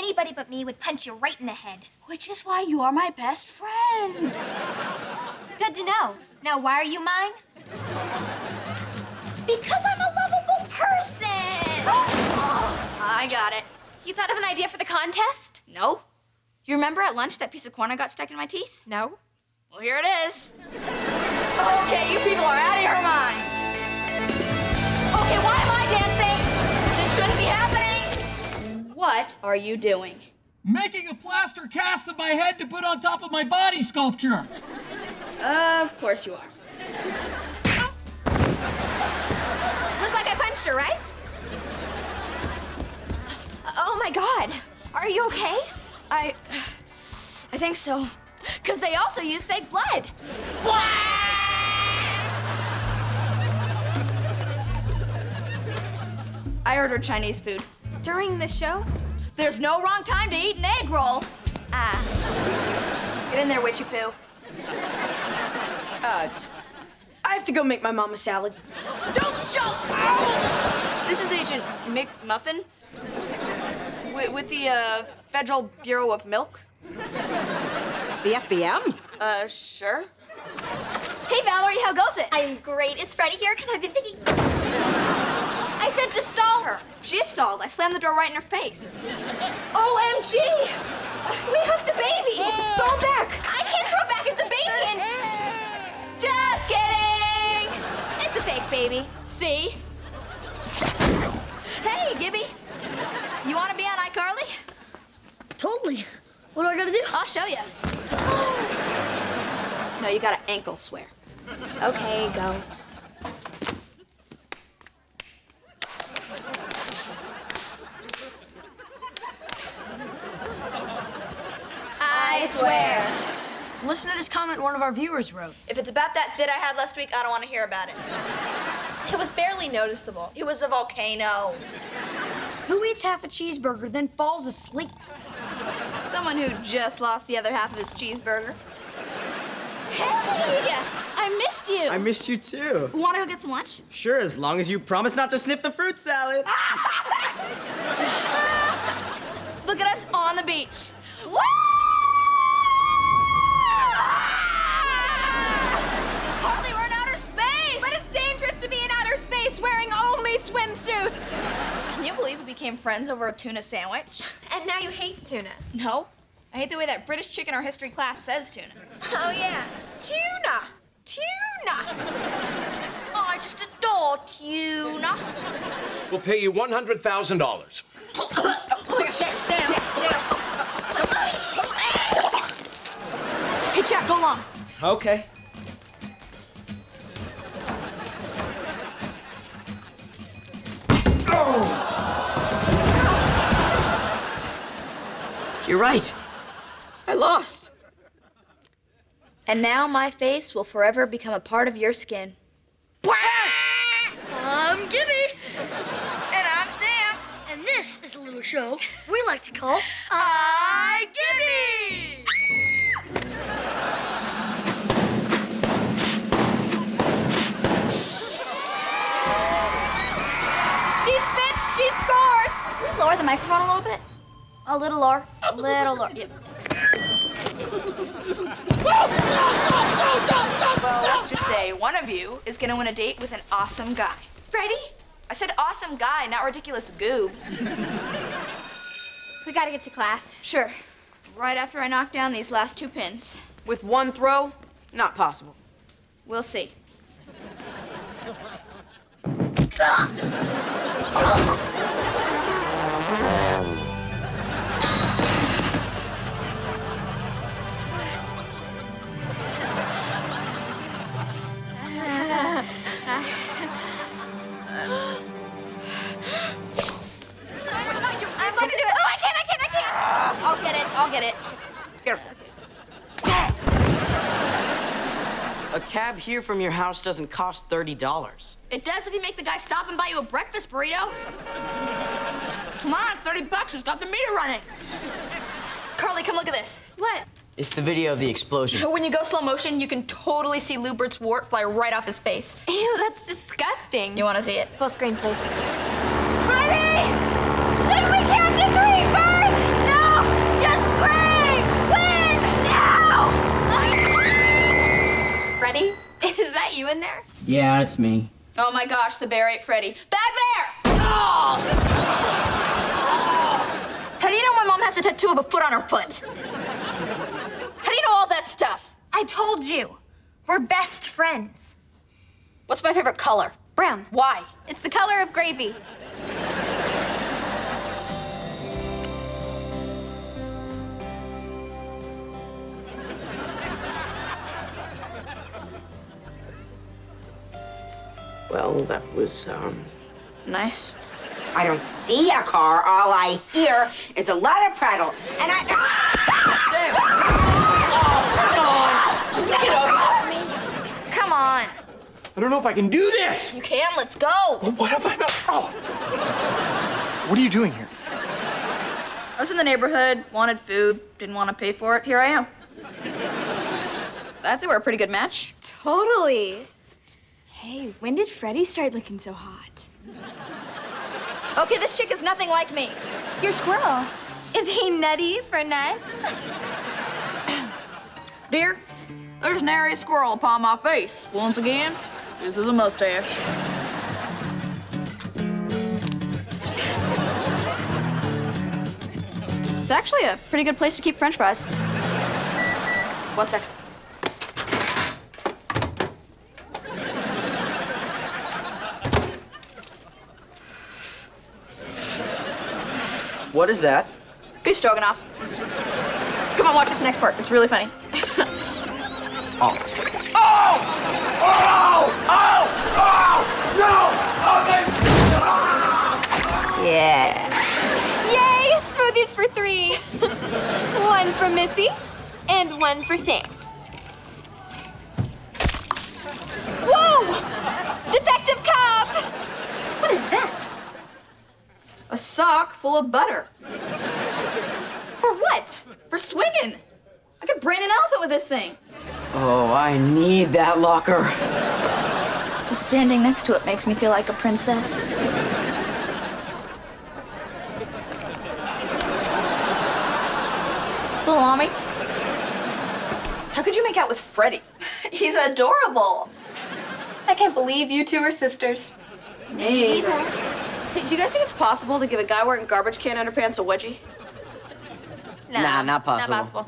anybody but me would punch you right in the head. Which is why you are my best friend. Good to know. Now, why are you mine? Because I'm a lovable person. I got it. You thought of an idea for the contest? No. You remember at lunch that piece of corn I got stuck in my teeth? No. Well, here it is. Okay, you people are out of your minds. Okay, why am I dancing? This shouldn't be happening. What are you doing? Making a plaster cast of my head to put on top of my body sculpture. Of course you are. Looked like I punched her, right? Oh my god. Are you okay? I. I think so. Because they also use fake blood. I ordered Chinese food. During the show? There's no wrong time to eat an egg roll. Ah. Get in there, witchy poo. Uh, I have to go make my mom a salad. Don't show! Ow! This is Agent McMuffin with, with the uh, Federal Bureau of Milk. The FBM? Uh, sure. Hey, Valerie, how goes it? I'm great. Is Freddie here? Because I've been thinking. I said to stall her. She is stalled. I slammed the door right in her face. OMG! We hooked a baby! Throw back! I can't throw it back, it's a baby and... Just kidding! It's a fake baby. See? Hey, Gibby. You want to be on iCarly? Totally. What do I gotta do? I'll show you. No, you gotta ankle swear. Okay, go. I swear. Listen to this comment one of our viewers wrote. If it's about that zit I had last week, I don't want to hear about it. It was barely noticeable. It was a volcano. Who eats half a cheeseburger, then falls asleep? Someone who just lost the other half of his cheeseburger. Hey! I missed you. I missed you too. Want to go get some lunch? Sure, as long as you promise not to sniff the fruit salad. Look at us on the beach. Woo! Swimsuits. Can you believe we became friends over a tuna sandwich? And now you hate tuna. No. I hate the way that British chick in our history class says tuna. Oh, yeah. Tuna. Tuna. Oh, I just adore tuna. We'll pay you $100,000. Sit, sit down. Hey, Jack, go along. Okay. Oh. You're right. I lost. And now my face will forever become a part of your skin. I'm Gibby. And I'm Sam. And this is a little show we like to call I Gibby. Lower the microphone a little bit? A little lower. A little lower. Yeah. well, let's just say one of you is gonna win a date with an awesome guy. Freddie, I said awesome guy, not ridiculous goob. we gotta get to class. Sure. Right after I knock down these last two pins. With one throw, not possible. We'll see. cab here from your house doesn't cost $30. It does if you make the guy stop and buy you a breakfast burrito. Come on, 30 bucks. It's got the meter running. Carly, come look at this. What? It's the video of the explosion. When you go slow motion, you can totally see Lewbert's wart fly right off his face. Ew, that's disgusting. You want to see it? Full screen, please. Ready? Should we count to three first? No! Just scream! Win! Now! Freddie, is that you in there? Yeah, it's me. Oh my gosh, the Bear ate Freddie. Bad Bear! Oh! Mom has a tattoo of a foot on her foot? How do you know all that stuff? I told you. We're best friends. What's my favorite color? Brown. Why? It's the color of gravy. Well, that was, um. Nice. I don't see a car. All I hear is a lot of prattle. And I. Oh no. Come on. I don't know if I can do this. You can, let's go. What have I not? Oh. What are you doing here? I was in the neighborhood, wanted food, didn't want to pay for it. Here I am. That's it, we're a pretty good match. Totally. Hey, when did Freddie start looking so hot? Okay, this chick is nothing like me. Your squirrel. Is he nutty for nuts? Dear, there's nary a squirrel upon my face. Once again, this is a mustache. It's actually a pretty good place to keep french fries. One sec. What is that? Beef stroganoff. Come on, watch this next part. It's really funny. Oh. Oh! Oh! Oh! Oh! No! Oh, they... ah! Yeah. Yay! Smoothies for three. one for Missy and one for Sam. Whoa! Defective cup! What is that? A sock full of butter. For what? For swinging. I could brain an elephant with this thing. Oh, I need that locker. Just standing next to it makes me feel like a princess. Salami. How could you make out with Freddie? He's adorable. I can't believe you two are sisters. Hey. Hey, do you guys think it's possible to give a guy wearing garbage can underpants a wedgie? Nah, not possible. Not possible.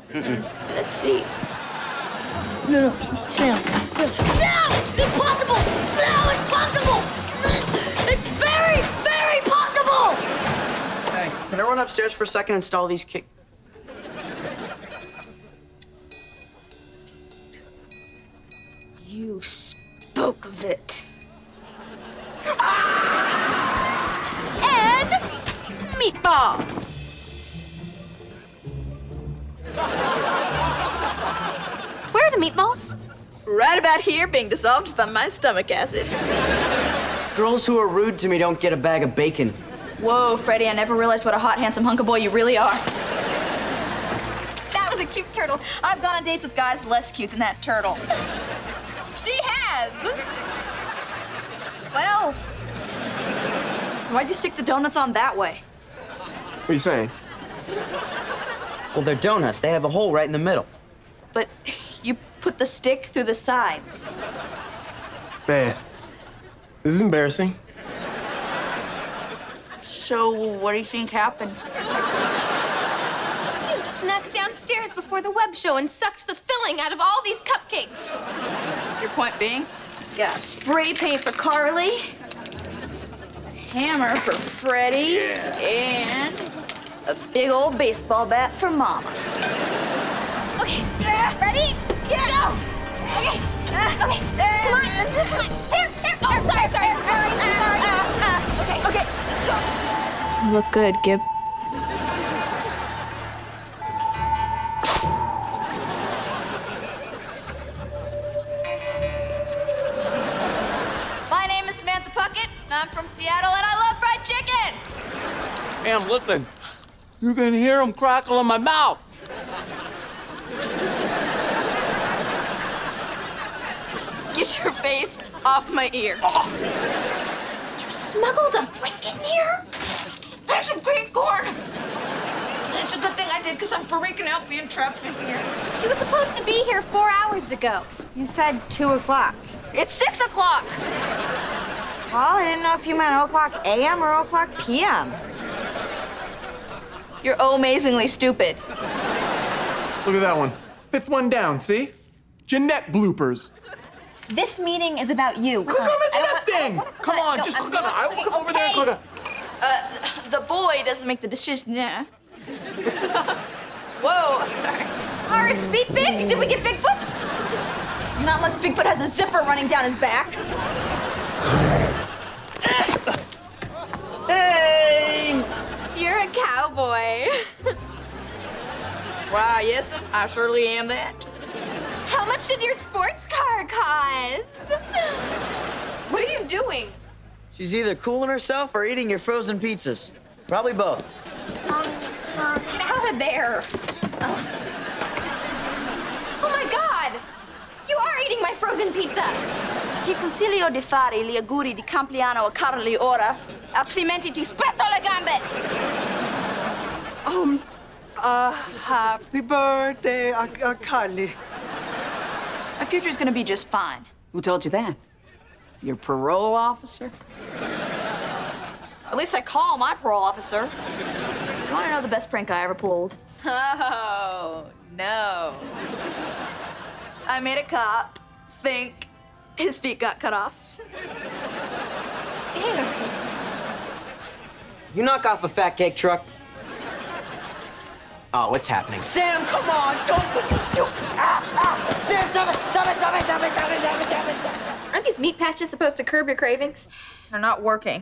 Let's see. No, no, Sam. Sam. No! Impossible! No, it's possible! It's very, very possible! Hey, can I run upstairs for a second and install these kick? You spoke of it. And meatballs. Where are the meatballs? Right about here, being dissolved by my stomach acid. Girls who are rude to me don't get a bag of bacon. Whoa, Freddie, I never realized what a hot, handsome hunk of boy you really are. That was a cute turtle. I've gone on dates with guys less cute than that turtle. She has. Well, Why'd you stick the donuts on that way? What are you saying? Well, they're donuts. They have a hole right in the middle. But you put the stick through the sides. Man, this is embarrassing. So, what do you think happened? you snuck downstairs before the web show and sucked the filling out of all these cupcakes. Your point being? Got spray paint for Carly, hammer for Freddie, and a big old baseball bat for Mama. Okay, uh, ready? Go! Okay, uh, okay, uh, come on, come on. Here, here. Oh, sorry, sorry, sorry, sorry. Okay, okay, go. You look good, Gib. My name is Samantha Puckett. I'm from Seattle, and I love fried chicken. Sam, listen. You can hear them crackle in my mouth. Get your face off my ear. You smuggled a brisket in here? And some cream corn. It's a good thing I did, because I'm freaking out being trapped in here. She was supposed to be here four hours ago. You said two o'clock. It's six o'clock. Paul, I didn't know if you meant 0 o'clock a.m. or 0 o'clock p.m. You're amazingly stupid. Look at that one. Fifth one down, see? Jeanette bloopers. This meeting is about you. Click on the I don't Jeanette want- thing! Come on, No, just I'm click on it. I will okay, come over there and okay. click on uh, The boy doesn't make the decision. Yeah. Whoa, sorry. Are his feet big? Did we get Bigfoot? Not unless Bigfoot has a zipper running down his back. You're a cowboy. Why, yes, I surely am that. How much did your sports car cost? What are you doing? She's either cooling herself or eating your frozen pizzas. Probably both. Get out of there. Ugh. Oh my god! You are eating my frozen pizza! Ti consiglio di fare gli auguri di compleanno a Carly ora, altrimenti ti spezzo le gambe. Happy birthday, uh, uh, Carly. My future's gonna be just fine. Who told you that? Your parole officer? At least I call my parole officer. You wanna know the best prank I ever pulled? Oh, no. I made a cop think his feet got cut off. Ew. You knock off a fat cake truck. Oh, what's happening? Sam, come on! Don't. You, ah, ah. Sam, stop it! Stop it! Stop it! Stop it! Stop it! Stop it! Stop it! Stop it! Aren't these meat patches supposed to curb your cravings? They're not working.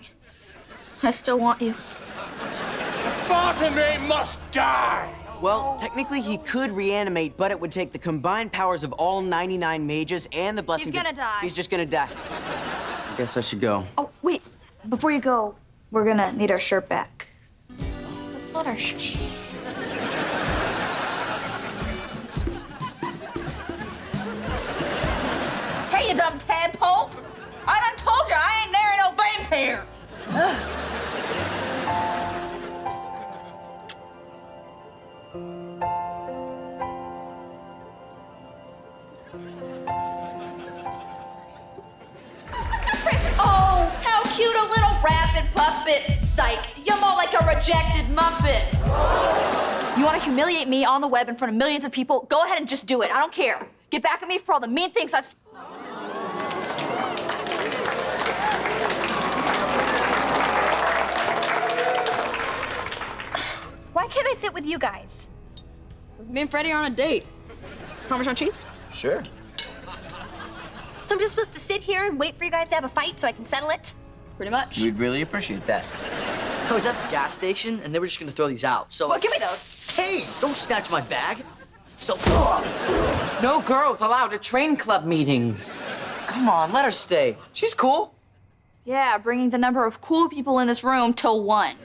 I still want you. The Spartan must die! Well, technically he could reanimate, but it would take the combined powers of all 99 mages and the blessings. gonna of- die. He's just gonna die. I guess I should go. Oh, wait. Before you go, we're gonna need our shirt back. Let's let our shirt. Tadpole! I done told you I ain't marrying no vampire! Oh, how cute a little rabbit puppet. Psych, you're more like a rejected muppet. You want to humiliate me on the web in front of millions of people? Go ahead and just do it. I don't care. Get back at me for all the mean things I've. s- Why can't I sit with you guys? Me and Freddie are on a date. Parmesan cheese? Sure. So I'm just supposed to sit here and wait for you guys to have a fight so I can settle it? Pretty much. We'd really appreciate that. Oh, I was at the gas station and they were just gonna throw these out. So Well, give me those. Hey, don't snatch my bag. So No girls allowed at train club meetings. Come on, let her stay. She's cool. Yeah, bringing the number of cool people in this room to one.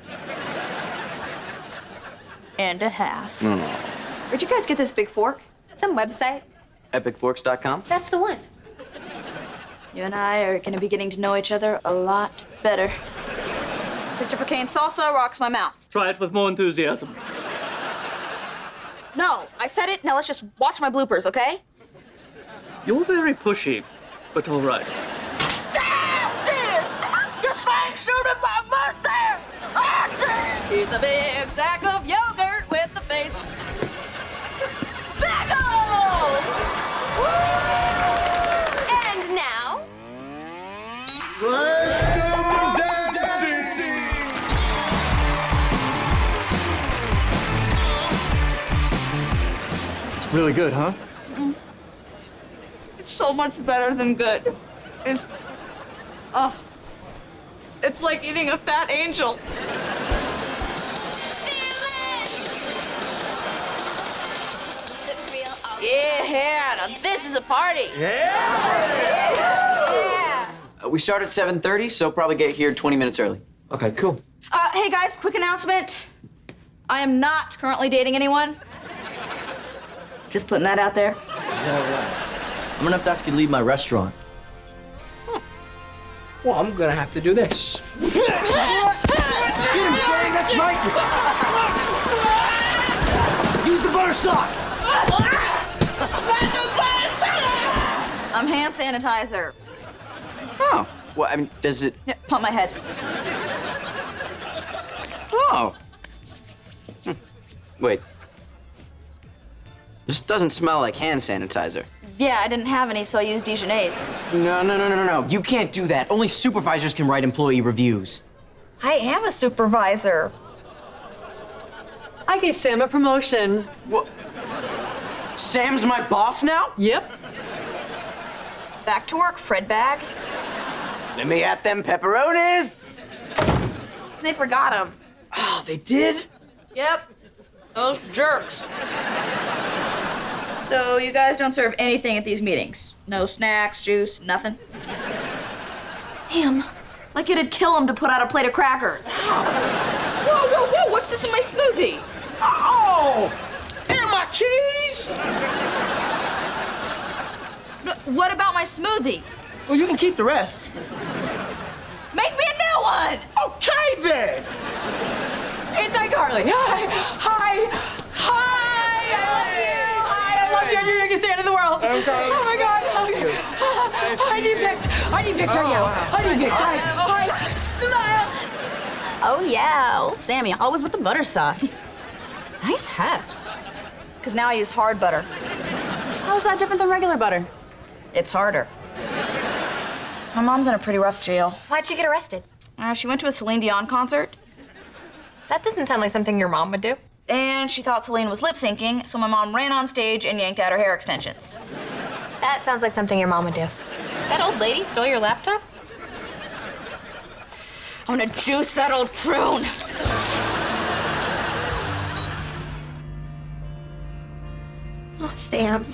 And a half. Hmm. Where'd you guys get this big fork? Some website. Epicforks.com. That's the one. You and I are gonna be getting to know each other a lot better. Christopher Kane salsa rocks my mouth. Try it with more enthusiasm. No, I said it. Now let's just watch my bloopers, okay? You're very pushy, but all right. Damn this! Your thing shooting my mustache! It's a big sack of yogurt really good, huh? It's so much better than good. It's, oh, it's like eating a fat angel. Yeah, now this is a party. yeah. Uh, we start at 7:30, so probably get here 20 minutes early. Okay, cool. Uh, hey guys, quick announcement. I am not currently dating anyone. Just putting that out there. I'm gonna have to ask you to leave my restaurant. Well, I'm gonna have to do this. That's right. Use the butter sock. I'm hand sanitizer. Oh. Well, I mean, does it. Yeah, pump my head. Oh. Hmm. Wait. This doesn't smell like hand sanitizer. Yeah, I didn't have any, so I used Dijonnaise. No, no, no, no, no, no. You can't do that. Only supervisors can write employee reviews. I am a supervisor. I gave Sam a promotion. What? Sam's my boss now? Yep. Back to work, Fred Bag. Let me at them pepperonis. They forgot them. Oh, ah, they did? Yep. Those jerks. So you guys don't serve anything at these meetings? No snacks, juice, nothing? Damn. Like it'd kill him to put out a plate of crackers. Whoa, whoa, whoa, what's this in my smoothie? Oh! And my keys! What about my smoothie? Well, you can keep the rest. Make me a new one! Okay, then! It's iCarly. Hi. Hi. Hi. I love you. Hi. I love you. You're the biggest fan in the world. Okay. Oh my God. Okay. I need pics. I need pics right now. I need pics. Hi. Hi. Smile. Oh yeah, old Sammy, always with the butter sock. nice heft. Because now I use hard butter. How's that different than regular butter? It's harder. My mom's in a pretty rough jail. Why'd she get arrested? Uh, she went to a Celine Dion concert, That doesn't sound like something your mom would do. and she thought Celine was lip syncing, so my mom ran on stage and yanked out her hair extensions. That sounds like something your mom would do. That old lady stole your laptop? I'm gonna juice that old prune. Oh, Sam.